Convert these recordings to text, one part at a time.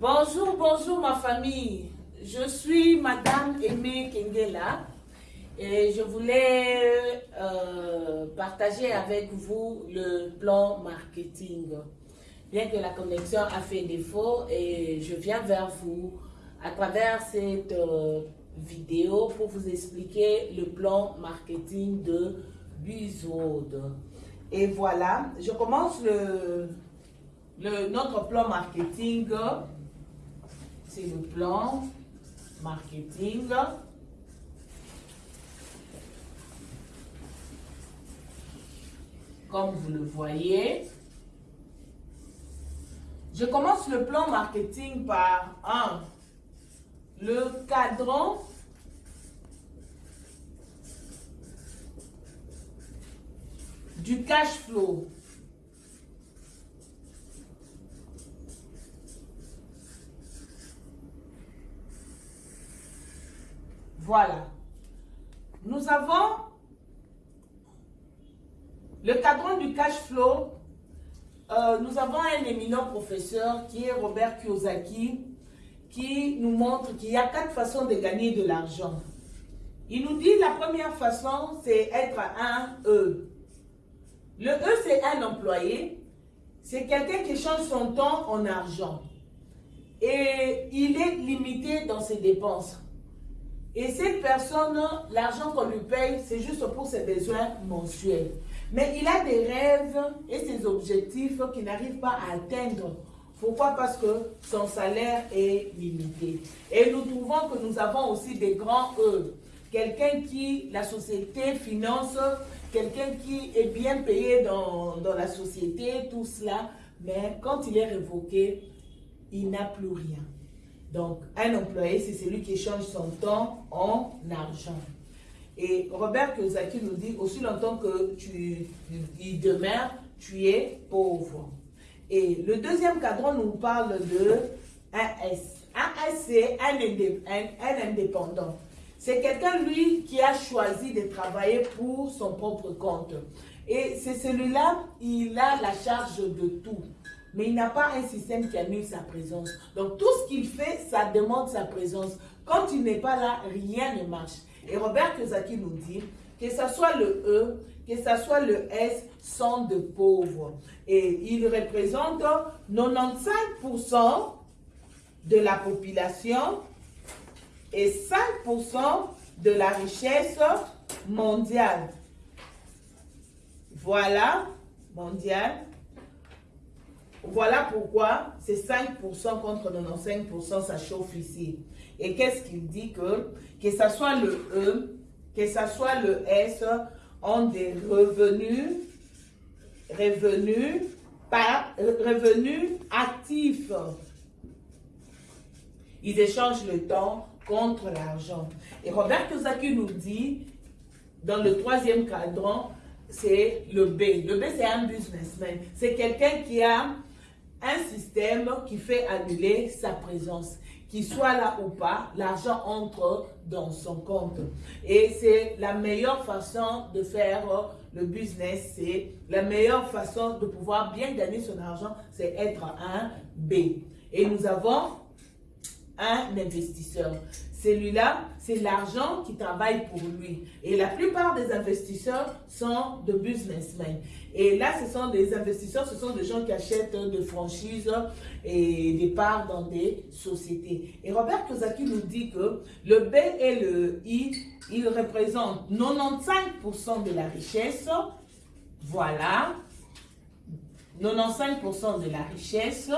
Bonjour, bonjour ma famille. Je suis Madame Aimée Kengela et je voulais euh, partager avec vous le plan marketing. Bien que la connexion a fait défaut et je viens vers vous à travers cette euh, vidéo pour vous expliquer le plan marketing de Buzzword. Et voilà, je commence le, le, notre plan marketing. C'est le plan marketing. Comme vous le voyez. Je commence le plan marketing par un, le cadran du cash flow. Voilà. Nous avons le cadran du cash flow. Euh, nous avons un éminent professeur qui est Robert Kiyosaki qui nous montre qu'il y a quatre façons de gagner de l'argent. Il nous dit la première façon, c'est être un E. Le E, c'est un employé. C'est quelqu'un qui change son temps en argent. Et il est limité dans ses dépenses. Et cette personne, l'argent qu'on lui paye, c'est juste pour ses besoins mensuels. Mais il a des rêves et ses objectifs qu'il n'arrive pas à atteindre. Pourquoi? Parce que son salaire est limité. Et nous trouvons que nous avons aussi des grands E. Quelqu'un qui, la société finance, quelqu'un qui est bien payé dans, dans la société, tout cela. Mais quand il est révoqué, il n'a plus rien. Donc, un employé, c'est celui qui change son temps en argent. Et Robert Kiyosaki nous dit, aussi longtemps que tu y demeures, tu es pauvre. Et le deuxième cadran nous parle de un S. Un S, c'est un, un, indépendant. C'est quelqu'un, lui, qui a choisi de travailler pour son propre compte. Et c'est celui-là, il a la charge de tout mais il n'a pas un système qui annule sa présence. Donc tout ce qu'il fait, ça demande sa présence. Quand il n'est pas là, rien ne marche. Et Robert Kiyosaki nous dit que ce soit le E, que ce soit le S, sont de pauvres. Et il représente 95% de la population et 5% de la richesse mondiale. Voilà, mondiale. Voilà pourquoi c'est 5% contre 95%, ça chauffe ici. Et qu'est-ce qu'il dit que, que ce soit le E, que ce soit le S, ont des revenus, revenus, par, revenus actifs. Ils échangent le temps contre l'argent. Et Robert Kiyosaki nous dit, dans le troisième cadran, c'est le B. Le B, c'est un businessman. C'est quelqu'un qui a un système qui fait annuler sa présence. Qu'il soit là ou pas, l'argent entre dans son compte. Et c'est la meilleure façon de faire le business, c'est la meilleure façon de pouvoir bien gagner son argent, c'est être un B. Et nous avons un investisseur. Celui-là, c'est l'argent qui travaille pour lui. Et la plupart des investisseurs sont de businessmen. Et là, ce sont des investisseurs, ce sont des gens qui achètent des franchises et des parts dans des sociétés. Et Robert Kiyosaki nous dit que le B et le I, ils représentent 95% de la richesse. Voilà. 95% de la richesse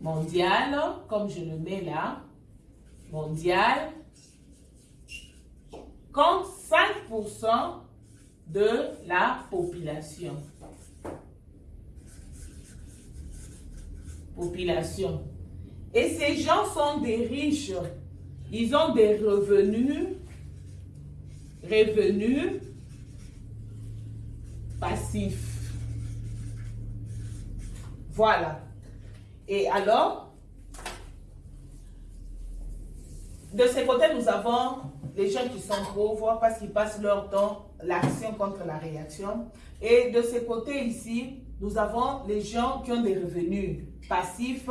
mondiale, comme je le mets là mondiale compte 5% de la population. Population. Et ces gens sont des riches. Ils ont des revenus, revenus passifs. Voilà. Et alors, de ce côté, nous avons les gens qui sont pauvres parce qu'ils passent leur temps l'action contre la réaction. Et de ce côté ici, nous avons les gens qui ont des revenus passifs.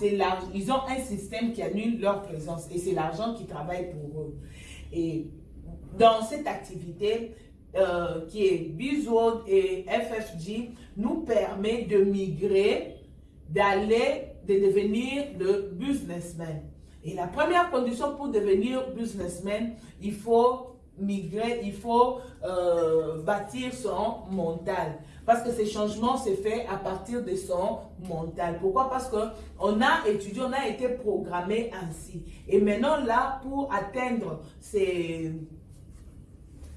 Ils ont un système qui annule leur présence et c'est l'argent qui travaille pour eux. Et dans cette activité, euh, qui est Bizworld et FFG, nous permet de migrer, d'aller, de devenir le businessman. Et la première condition pour devenir businessman, il faut migrer, il faut euh, bâtir son mental. Parce que ces changements se fait à partir de son mental. Pourquoi? Parce qu'on a étudié, on a été programmé ainsi. Et maintenant là, pour atteindre ces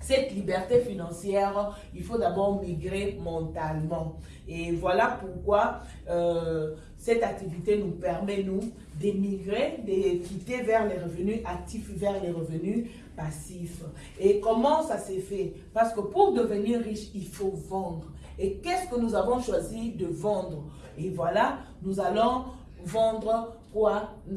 cette liberté financière, il faut d'abord migrer mentalement. Et voilà pourquoi euh, cette activité nous permet, nous, d'émigrer, de quitter vers les revenus actifs, vers les revenus passifs. Et comment ça s'est fait? Parce que pour devenir riche, il faut vendre. Et qu'est-ce que nous avons choisi de vendre? Et voilà, nous allons vendre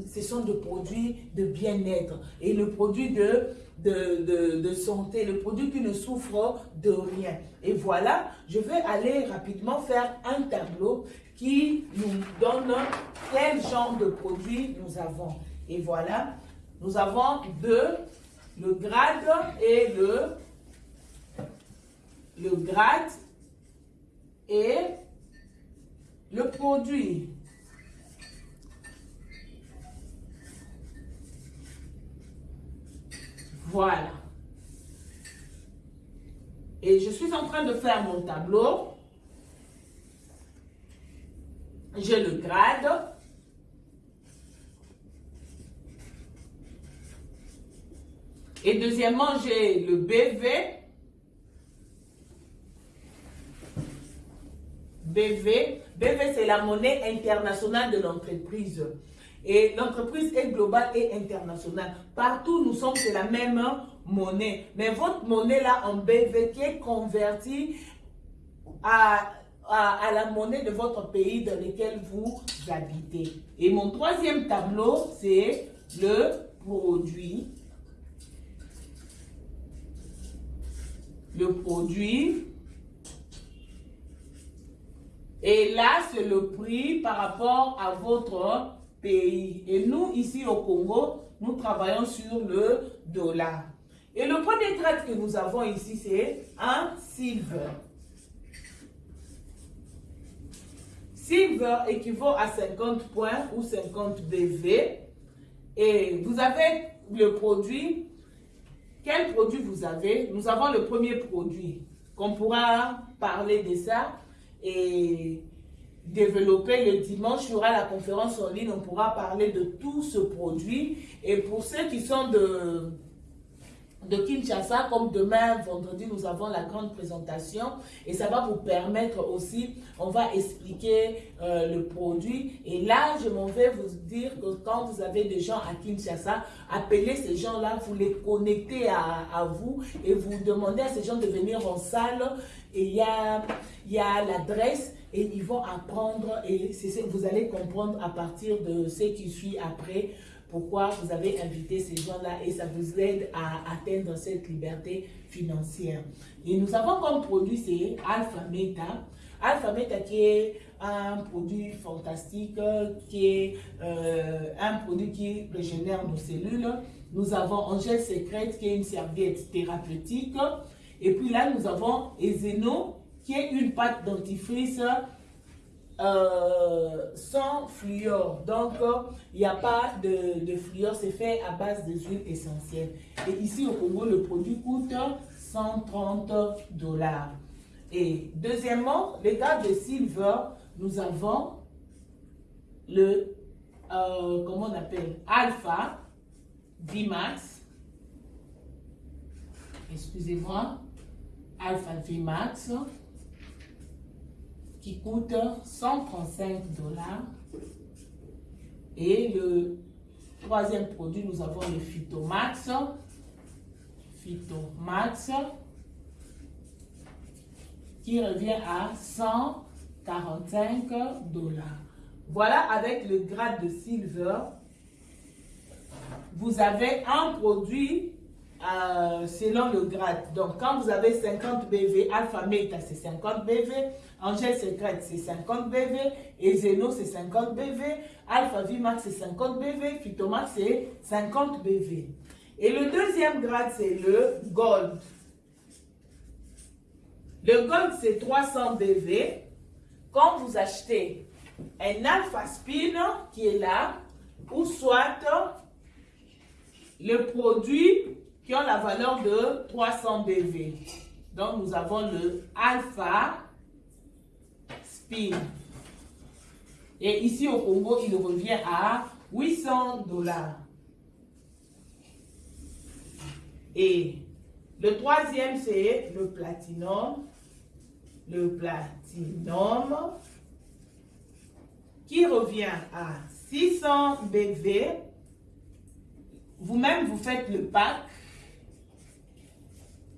Ce sont des produits de bien-être et le produit de de, de, santé, le produit qui ne souffre de rien. Et voilà, je vais aller rapidement faire un tableau qui nous donne quel genre de produits nous avons. Et voilà, nous avons deux, le grade et le, le grade et le produit. Voilà. Et je suis en train de faire mon tableau. J'ai le grade. Et deuxièmement, j'ai le BV. BV. BV, c'est la monnaie internationale de l'entreprise. Et l'entreprise est globale et internationale. Partout, nous sommes c'est la même monnaie. Mais votre monnaie là en BV qui est convertie à, à, la monnaie de votre pays dans lequel vous habitez. Et mon troisième tableau, c'est le produit. Le produit. Et là, c'est le prix par rapport à votre pays. Et nous, ici au Congo, nous travaillons sur le dollar. Et le premier trade que nous avons ici, c'est un silver. Silver équivaut à 50 points ou 50 BV. Et vous avez le produit. Quel produit vous avez? Nous avons le premier produit qu'on pourra parler de ça. Et développer le dimanche, il y aura la conférence en ligne, on pourra parler de tout ce produit. Et pour ceux qui sont de, de Kinshasa, comme demain, vendredi, nous avons la grande présentation et ça va vous permettre aussi, on va expliquer euh, le produit. Et là, je m'en vais vous dire que quand vous avez des gens à Kinshasa, appelez ces gens-là, vous les connectez à, à, vous et vous demandez à ces gens de venir en salle. Et il y a, y a l'adresse et ils vont apprendre et vous allez comprendre à partir de ce qui suit après pourquoi vous avez invité ces gens-là et ça vous aide à atteindre cette liberté financière. Et nous avons comme produit, c'est Alpha Meta. Alpha Meta qui est un produit fantastique, qui est euh, un produit qui régénère nos cellules. Nous avons Angèle Secrète qui est une serviette thérapeutique. Et puis là, nous avons Ezeno qui est une pâte dentifrice euh, sans fluor. Donc, il n'y a pas de, de fluor, c'est fait à base des huiles essentielles. Et ici au Congo, le produit coûte 130 dollars. Et deuxièmement, les gars de Silver, nous avons le, euh, comment on appelle, Alpha VMAX. Excusez-moi. Alpha VMAX qui coûte 135 dollars. Et le troisième produit, nous avons le Phytomax. Phytomax qui revient à 145 dollars. Voilà, avec le grade de silver, vous avez un produit euh, selon le grade. Donc, quand vous avez 50 BV, Alpha Meta, c'est 50 BV, Angel Secret, c'est 50 BV, et Zeno, c'est 50 BV, Alpha Vimax, c'est 50 BV, Phytomax, c'est 50 BV. Et le deuxième grade, c'est le Gold. Le Gold, c'est 300 BV. Quand vous achetez un Alpha Spin qui est là, ou soit le produit qui ont la valeur de 300 BV. Donc, nous avons le Alpha Spin. Et ici au Congo, il revient à 800 dollars. Et le troisième, c'est le platinum. Le platinum qui revient à 600 BV. Vous-même, vous faites le pack.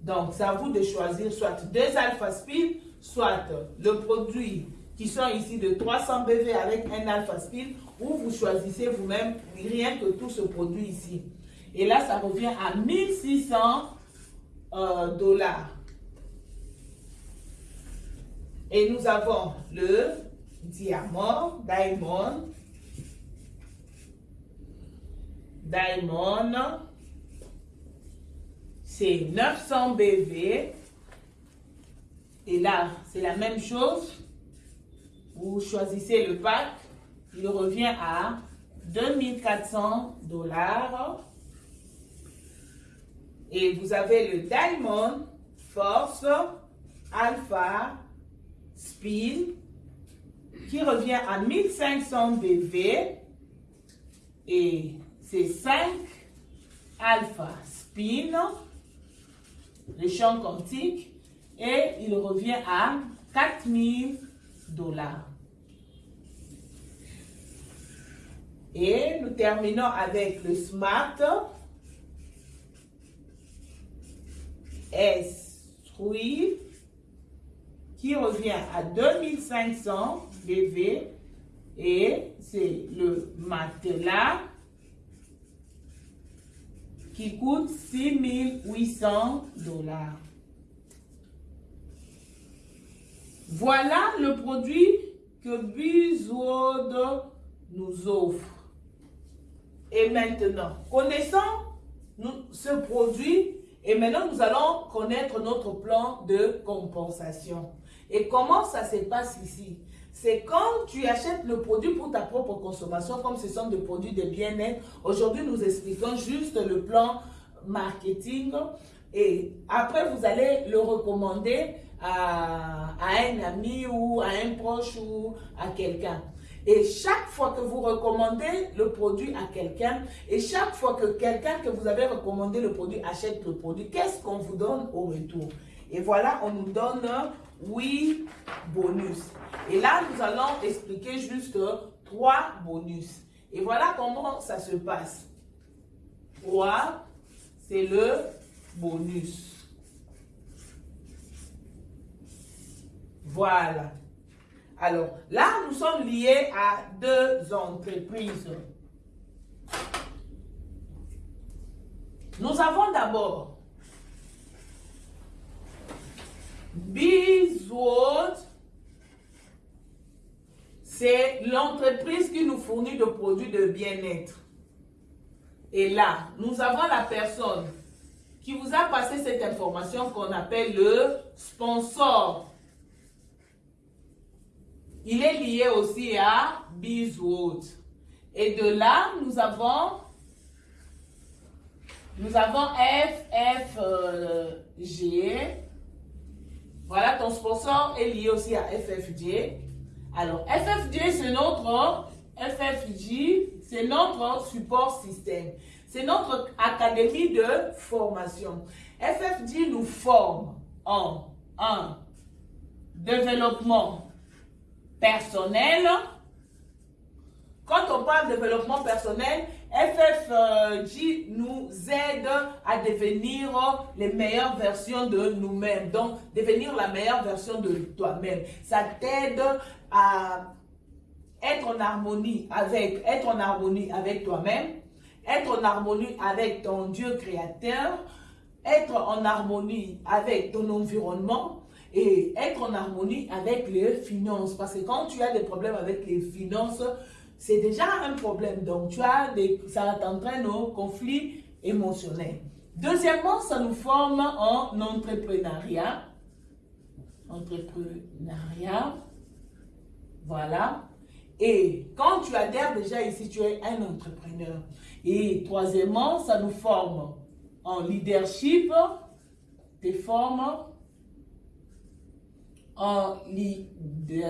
Donc, c'est à vous de choisir soit deux alpha spin, soit le produit qui sont ici de 300 BV avec un alpha spin, ou vous choisissez vous-même rien que tout ce produit ici. Et là, ça revient à 1600 euh, dollars. Et nous avons le diamant, diamond, diamond, c'est 900 BV. Et là, c'est la même chose. Vous choisissez le pack, il revient à 2400 dollars. Et vous avez le Diamond Force Alpha Spin qui revient à 1500 BV et c'est 5 Alpha Spin, le champ quantique, et il revient à 4000 dollars. Et nous terminons avec le Smart S3 qui revient à 2500 BV et c'est le matelas qui coûte 6800 dollars. Voilà le produit que Buzzword nous offre. Et maintenant, connaissant ce produit, et maintenant nous allons connaître notre plan de compensation. Et comment ça se passe ici? C'est quand tu achètes le produit pour ta propre consommation, comme ce sont des produits de bien-être. Aujourd'hui, nous expliquons juste le plan marketing. Et après, vous allez le recommander à, un ami ou à un proche ou à quelqu'un. Et chaque fois que vous recommandez le produit à quelqu'un, et chaque fois que quelqu'un que vous avez recommandé le produit achète le produit, qu'est-ce qu'on vous donne au retour? Et voilà, on nous donne oui bonus. Et là, nous allons expliquer juste trois bonus. Et voilà comment ça se passe. 3, c'est le bonus. Voilà. Alors, là, nous sommes liés à deux entreprises. Nous avons d'abord Bizwood, c'est l'entreprise qui nous fournit de produits de bien-être. Et là, nous avons la personne qui vous a passé cette information qu'on appelle le sponsor. Il est lié aussi à Bizwood. Et de là, nous avons nous avons FFG, voilà, ton sponsor est lié aussi à FFJ. Alors, FFJ, c'est notre FFJ, c'est notre support système. C'est notre académie de formation. FFJ nous forme en développement personnel. Quand on parle de développement personnel, FFJ nous aide à devenir les meilleures versions de nous-mêmes. Donc, devenir la meilleure version de toi-même. Ça t'aide à être en harmonie avec, être en harmonie avec toi-même, être en harmonie avec ton Dieu créateur, être en harmonie avec ton environnement et être en harmonie avec les finances. Parce que quand tu as des problèmes avec les finances, c'est déjà un problème. Donc, tu as des, ça t'entraîne au conflit émotionnel. Deuxièmement, ça nous forme en entrepreneuriat. Entrepreneuriat. Voilà. Et quand tu adhères déjà ici, tu es un entrepreneur. Et troisièmement, ça nous forme en leadership, te forme en leadership